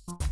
Bye.